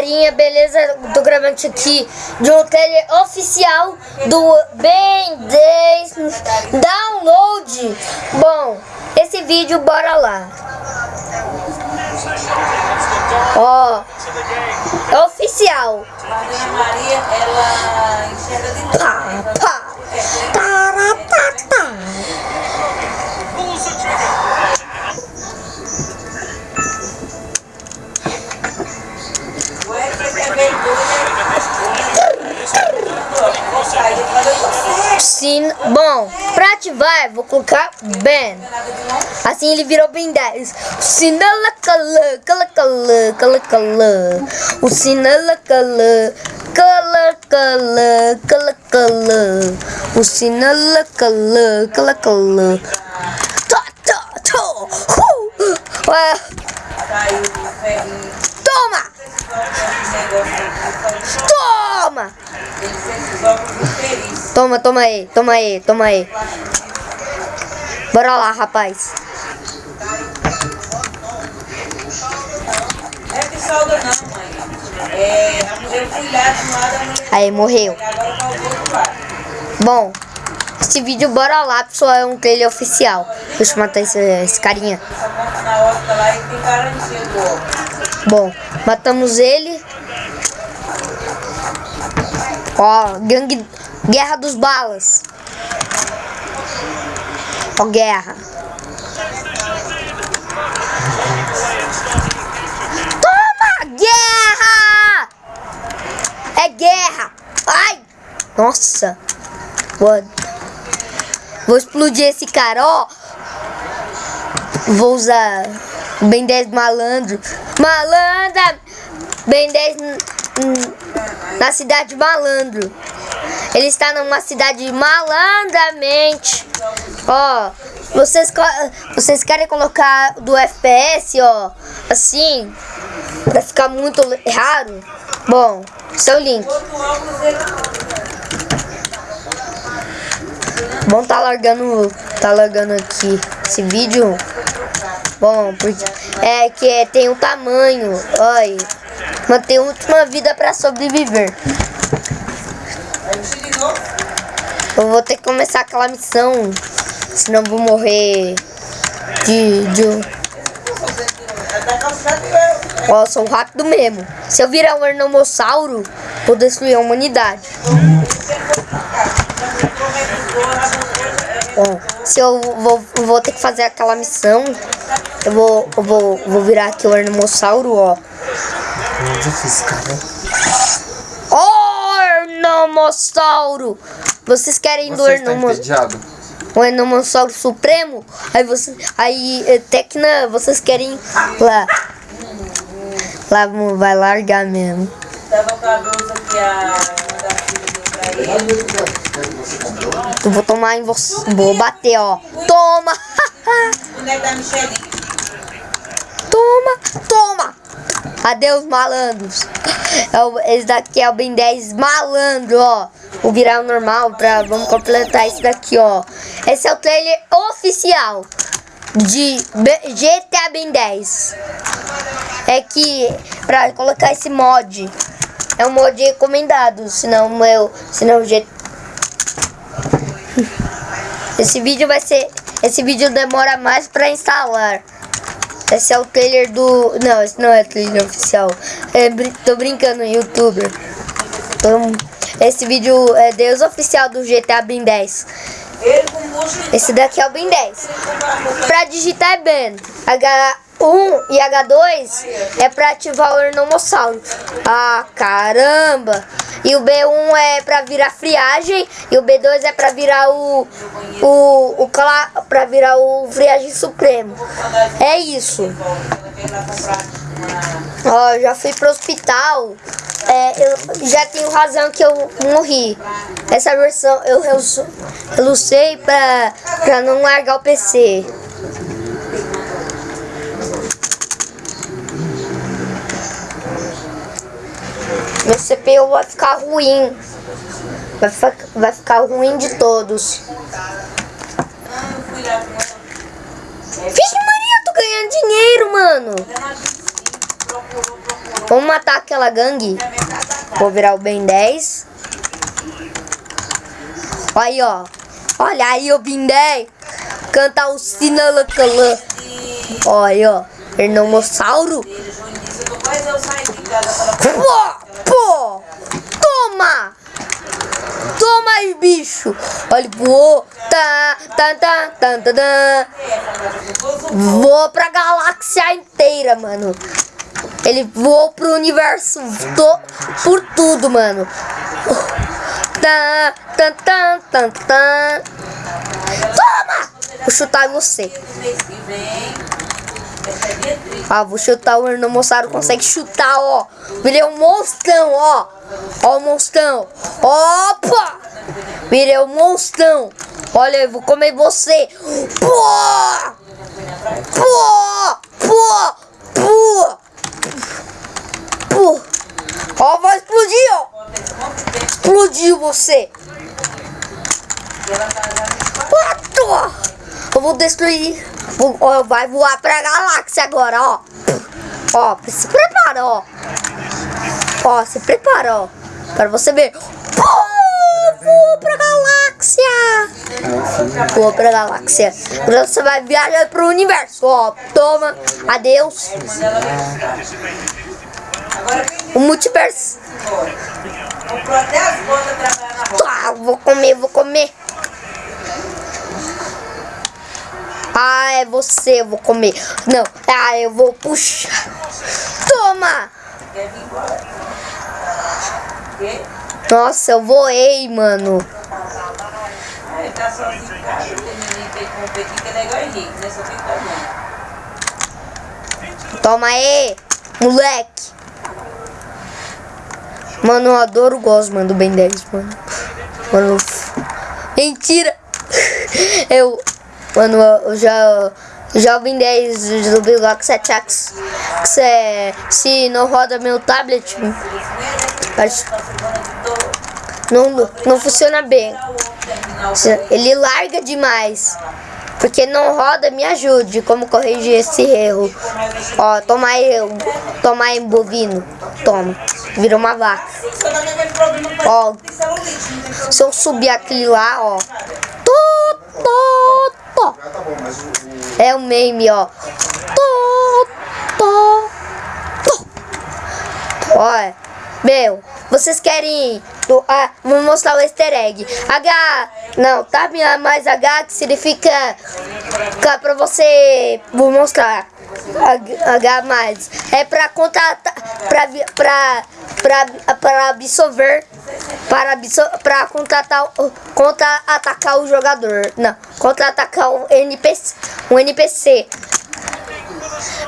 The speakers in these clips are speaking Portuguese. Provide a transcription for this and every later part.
galerinha, beleza? Tô gravando isso aqui de um trailer oficial do Ben 10 Download. Bom, esse vídeo, bora lá. Ó, é oficial. Maria, ela enxerga de Pá, pá. Taratata. O dar Sim, bom, pra ativar, vou colocar Ben. Assim ele virou Ben 10. O sinala cala, cala cala, cala cala. O sinala cala, cala cala, cala cala. O sinala cala, cala cala. Tá, tá, tá. Uh. Ué, Saiu o ferrinho. Toma, aqui. Toma. Toma, toma aí, toma aí, toma aí. Bora lá, rapaz. É. É, Aí, morreu. lado. Bom, esse vídeo, bora lá, pessoal, é um trailer oficial. Deixa eu matar esse, esse carinha. Bom, matamos ele. Ó, gangue... Guerra dos balas. Ó, guerra. Toma! Guerra! É guerra! Ai! Nossa! Vou, vou explodir esse cara, ó. Vou usar Ben 10 malandro. Malandra! Ben 10 n- n- na cidade malandro. Ele está numa cidade malandramente. Ó, vocês, vocês querem colocar do FPS, ó, assim, pra ficar muito raro? Bom, seu link. Bom, tá largando, tá largando aqui esse vídeo. Bom, porque é que tem um tamanho, olha, manter a última vida pra sobreviver. Eu vou ter que começar aquela missão, senão vou morrer de, de ó, sou rápido mesmo. Se eu virar um ernomossauro, vou destruir a humanidade. Bom, se eu vou, vou ter que fazer aquela missão, eu vou, eu vou, vou virar aqui o ernomossauro, ó. Muito difícil, cara. Ó, ernomossauro! Vocês querem do Você ernomossauro? entediado? o Enomossauro Supremo, aí você, aí eh, Tecna, vocês querem lá, lá vai largar mesmo. Tava com a blusa que a. Eu vou tomar em você, vou bater, ó. Toma, da Michelinha. toma, toma. Adeus, malandros. É esse daqui é o Ben 10 malandro, ó. O normal pra vamos completar esse daqui, ó. Esse é o trailer oficial de GTA Ben 10. É que pra colocar esse mod é um mod recomendado, senão meu, senão o G Esse vídeo vai ser, esse vídeo demora mais pra instalar. Esse é o trailer do. Não, esse não é trailer oficial. É, tô brincando, youtuber. Tô- Esse vídeo é Deus oficial do GTA Ben 10. Ele com bucho Esse daqui é o Ben 10. com a roupa Pra digitar é Ben. H1 e H2 é pra ativar o Ernomossauro. Ah, caramba! E o B1 é pra virar friagem e o B2 é pra virar o o o pra virar o friagem supremo. É isso. Ó, já fui pro hospital. É, eu já tenho razão que eu morri. Essa versão eu, eu, eu pra, pra não largar o PC. Meu CPU vai ficar ruim. Vai, fa- vai ficar ruim de todos. Vixe Maria, tô ganhando dinheiro, mano. Vamos matar aquela gangue. Vou virar o Ben 10. Aí, ó. Olha aí o Ben 10. Cantar o Sinalacalã. Olha ó. Ernomossauro. Isso, eu sair de Pô, pô. Toma. Toma aí, bicho. Olha, voou. Tá, tá, tá, tá, tá, tá. Voou pra galáxia inteira, mano. Ele voou pro universo to, por tudo, mano. Tá, tá, tá, tá, tá. Toma! Vou chutar em você. Ah, vou chutar o Ernomossauro consegue chutar, ó. Virei um monstrão, ó. Ó o monstrão. Opa! Virei um monstrão. Olha, eu vou comer você. Pô! Pô! Pô! Pô! Pô! Ó, vai explodir, ó. Explodiu você. Quatro! Eu vou destruir. Ó, vai voar pra galáxia agora, ó. Ó, se prepara, ó. Ó, se prepara, ó. Para você ver. Pô, voou pra galáxia. Voou pra galáxia. Agora você vai viajar pro universo, ó. Toma. Adeus. O multiverso. Tá, vou comer, vou comer. Ah, é você, eu vou comer. Não, ah, eu vou puxar. Toma! Nossa, eu voei, mano. Toma aí, moleque. Mano, eu adoro o Gosman do Ben 10, mano. Mano, mentira. Eu, mano, eu já, Ben 10 do Bigox 7X. Que cê, se não roda meu tablet, não, não funciona bem. Se- Ele larga demais. Porque não roda, me ajude. Como corrigir esse erro? Ó, toma aí, toma aí, bovino. Toma. Vira uma vaca. Ó, se eu subir aquele lá, ó. Tô, tô. É o meme, ó. Tô, tô, tô. Olha, meu, vocês querem. Ah, vou mostrar o easter egg. H. Não, tá mais H que significa. Cá pra você. Vou mostrar. H, mais. É pra contratar. Pra, pra, pra, pra absorver. Para, pra contratar. o- Contra atacar o jogador. Não, contra atacar um NPC. Um NPC.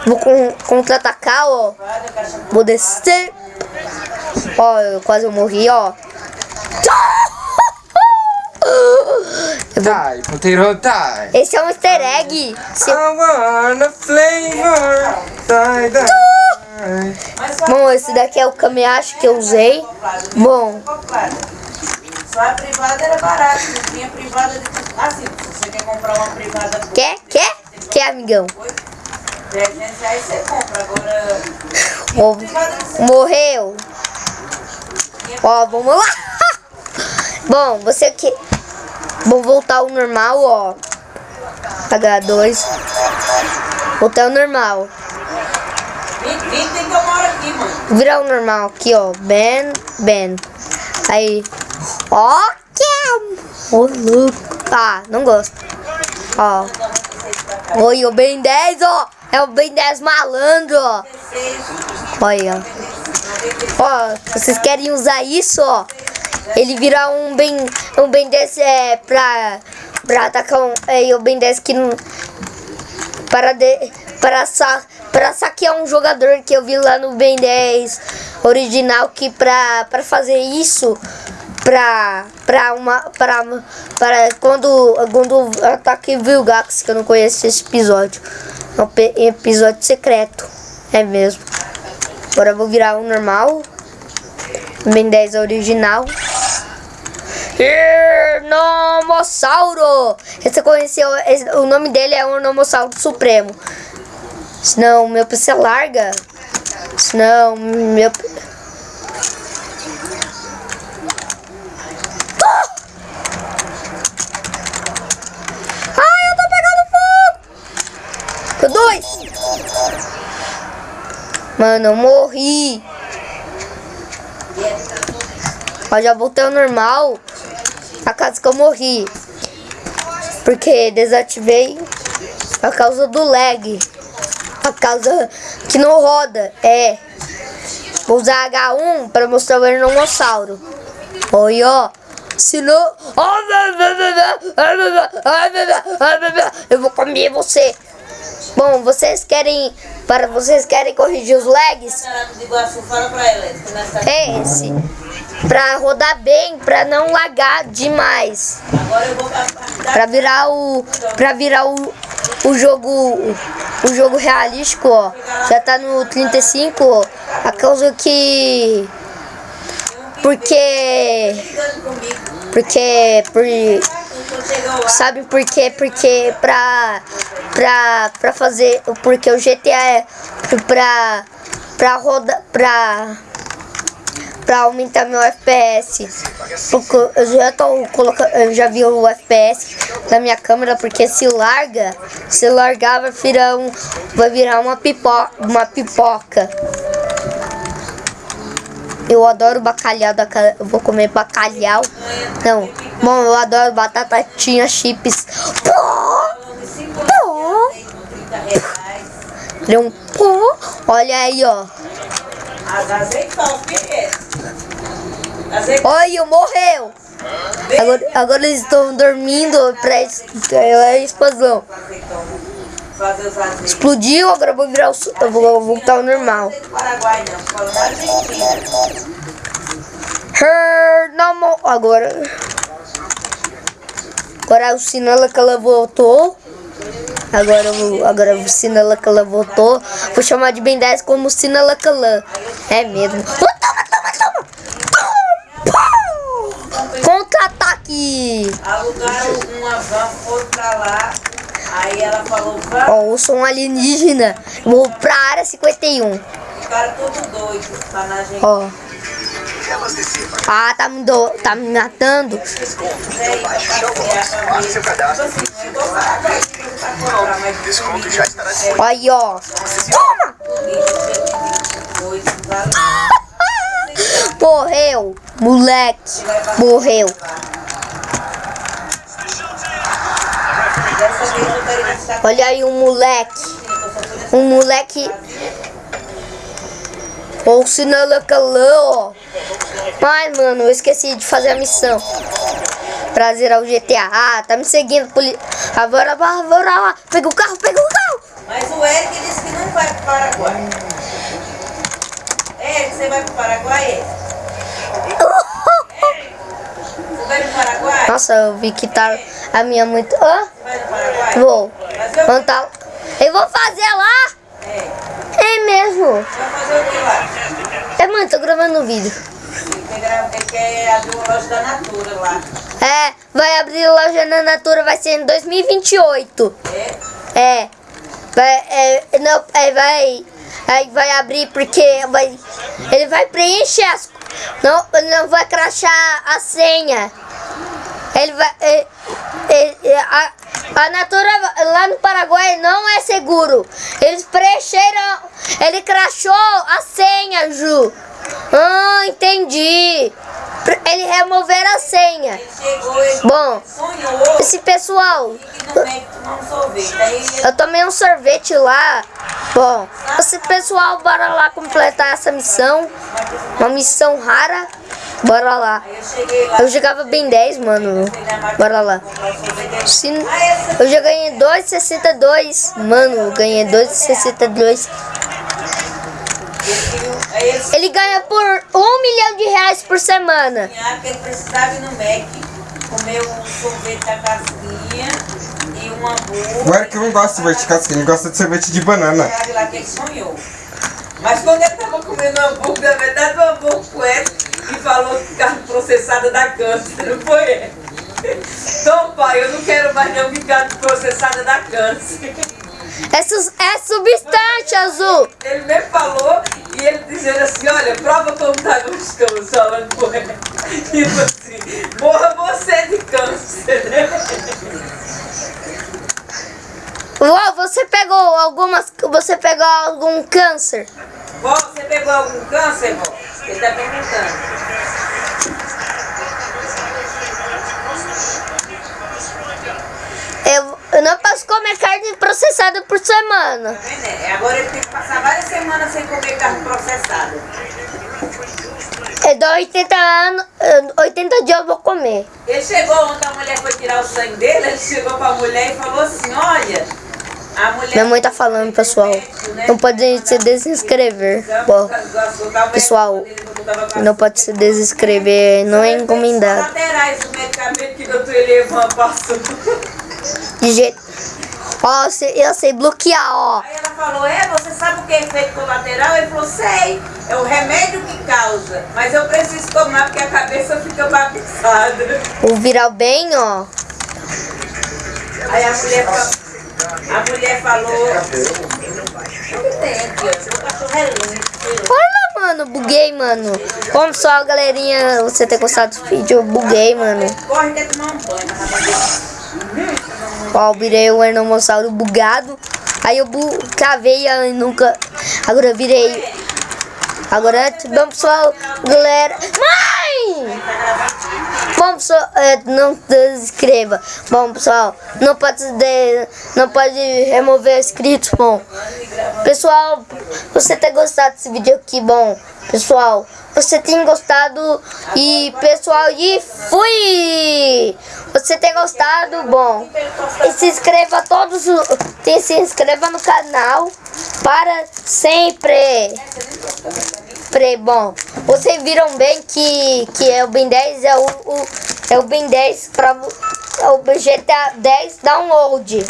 Vou con- contra-atacar, ó. Vou descer. Ó, eu quase morri, ó. Eu Die, potato, die. Esse é um easter egg. Se- I want a flavor. Die, die. Bom, esse daqui é o Kamehashi que eu usei. Bom. Só a privada era barata, não tinha privada de. Assim, se você quer comprar uma privada quer? Quer? Quer, amigão? 300 reais, você compra. Agora, Mo- privada de 100 morreu. Ó, vamos lá. Bom, você que... Vou voltar ao normal, ó. H2. Voltar ao normal. 20, 20 tem que eu moro aqui, mano. Virar o normal aqui, ó. Ben, Ben. Aí. Ó, que é. Ô, louco. Ah, não gosto. Ó. Oi, o Ben 10, ó. É o Ben 10 malandro, ó. Olha. Ó, vocês querem usar isso, ó. Ele vira um Ben, um Ben 10 é, pra, pra atacar um. É, o Ben 10 que não para de, para sa, para saquear um jogador que eu vi lá no Ben 10 original que para para fazer isso para para uma para para quando quando ataque Vilgax que eu não conheço esse episódio é um episódio secreto é mesmo agora eu vou virar um normal Ben 10 original Ernomossauro! Você conheceu, o nome dele é Ernomossauro Supremo. Senão meu PC larga. Não, meu. Ah! Ai, eu tô pegando fogo! Com dois! Mano, eu morri! Ó, já voltei ao normal. A casa que eu morri. Porque desativei a causa do lag. A causa que não roda. É. Vou usar H1 para mostrar o Ernomossauro. Oi, ó. Senão. Eu vou comer você. Bom, vocês querem. Para vocês querem corrigir os lags? É esse. Pra rodar bem, pra não lagar demais. Pra virar o. Pra virar o, o jogo. O jogo realístico, ó. Já tá no 35, ó. A causa que. Porque. Porque. Por, sabe por quê? Porque pra. Pra. Pra fazer. Porque o GTA é. Pra. Pra rodar. Pra pra aumentar meu FPS. Porque eu já tô colocando, eu já vi o FPS da minha câmera, porque se larga, se largar vai virar um, vai virar uma pipoca, uma pipoca. Eu adoro bacalhau, da, eu vou comer bacalhau. Não, bom, eu adoro batatinha chips. Pô, pô. Deu um pô. Olha aí, ó. Olha, morreu. Agora, agora eles estão dormindo pra a explosão. Explodiu, agora eu vou virar o. Eu vou voltar ao normal. Her, não, agora. Agora o sinal que ela voltou. Agora agora o Sinala que ela voltou. Vou chamar de Ben 10 como Sinala Calan. É mesmo. toma, toma, toma! Contra-ataque! Alugaram uma van, foram pra lá. Aí ela falou. Ó, eu sou um alienígena. Vou pra área 51. Ficaram todos doidos, tá na gente. Ó. Ah, tá me, do, tá me matando. Desconto já estará Aí, ó. Toma! Morreu, moleque. Morreu. Olha aí um moleque. Um moleque. Ou se não ó. Mas, mano, eu esqueci de fazer a missão. Pra zerar o GTA. Ah, tá me seguindo. Poli... Agora, bora lá. Pega o carro, pega o carro. Mas o Eric disse que não vai pro Paraguai. Eric, você vai pro Paraguai, Eric? Eric, você vai pro Paraguai? Nossa, eu vi que tá a minha muito... Hã? Vai no Paraguai? Vou. Mas tá... Eu vou fazer lá. É. É mesmo. Vai fazer o que lá? É, mano, tô gravando um vídeo. Ele quer abrir uma loja da Natura lá. É, vai abrir loja na Natura, vai ser em 2028. É? É. Vai, é, não, é, vai, aí vai abrir porque vai, ele vai preencher as, não, não vai crachar a senha. Ele vai, é, é, é, a, a Natura lá no Paraguai não é seguro. Eles preencheram, ele crachou a senha, Ju. Ah, entendi. Ele removeram a senha. Ele ele Bom, esse pessoal, ele eu tomei um sorvete lá. Bom, esse pessoal, bora lá completar essa missão. Uma missão rara. Bora lá. eu jogava bem 10, mano. Bora lá. Eu já ganhei 2,62. Mano, ganhei 2,62. ele ganha por 1 milhão de reais por semana. que ele precisava ir no Mac, comer um sorvete da casquinha e um hambúrguer. O Eric não gosta de sorvete de casquinha, ele gosta de sorvete de banana. Sabe lá que ele sonhou. Mas quando ele tava comendo hambúrguer, na verdade o hambúrguer foi que falou que carne processada dá câncer, não foi? Então, pai, eu não quero mais nenhum que carne processada dá câncer. É, é substante azul. Ele me falou e ele dizendo assim, olha, prova como tá gostoso, falando com ele. Tipo assim, morra você de câncer, né? Uau, você pegou algumas. Você pegou algum câncer? Vó, você pegou algum câncer, vó? Ele tá perguntando. Eu, eu não posso comer carne processada por semana. É, Agora ele tem que passar várias semanas sem comer carne processada. Eu dou 80 anos, eh, 80 dias eu vou comer. Ele chegou ontem, a mulher foi tirar o sangue dele, ele chegou pra mulher e falou assim, olha. Minha mãe tá falando, pessoal. Não pode se desinscrever. Bom, pessoal, não pode se desinscrever, não é encomendado. De jeito. Ó, eu sei, bloquear, ó. Aí ela falou, é, você sabe o que é efeito colateral? Ele falou, sei, é o remédio que causa, mas eu preciso tomar porque a cabeça fica bagunçada. O viral bem, ó. Aí a mulher, fa- a mulher falou, o que tem aqui, ó, o cachorro é lindo. Olha, mano, buguei, mano. Como só, galerinha, você ter gostado do vídeo, eu buguei, mano. Corre quer tomar um banho, mulher- Ó, virei o Ernomossauro bugado. Aí eu bu cavei e nunca. Agora eu virei. Agora, bom pessoal, galera. Mãe! Bom pessoal, é, não desescreva. Bom pessoal, não pode de, não pode remover inscritos, bom. Pessoal, você ter gostado desse vídeo aqui, bom. Pessoal, você tem gostado e pessoal, e fui! Você tem gostado, bom. E se inscreva todos, se inscreva no canal para sempre. Pre, bom, vocês viram bem que, que é o Ben 10 é o, o- é o Ben 10 para é o GTA 10 download.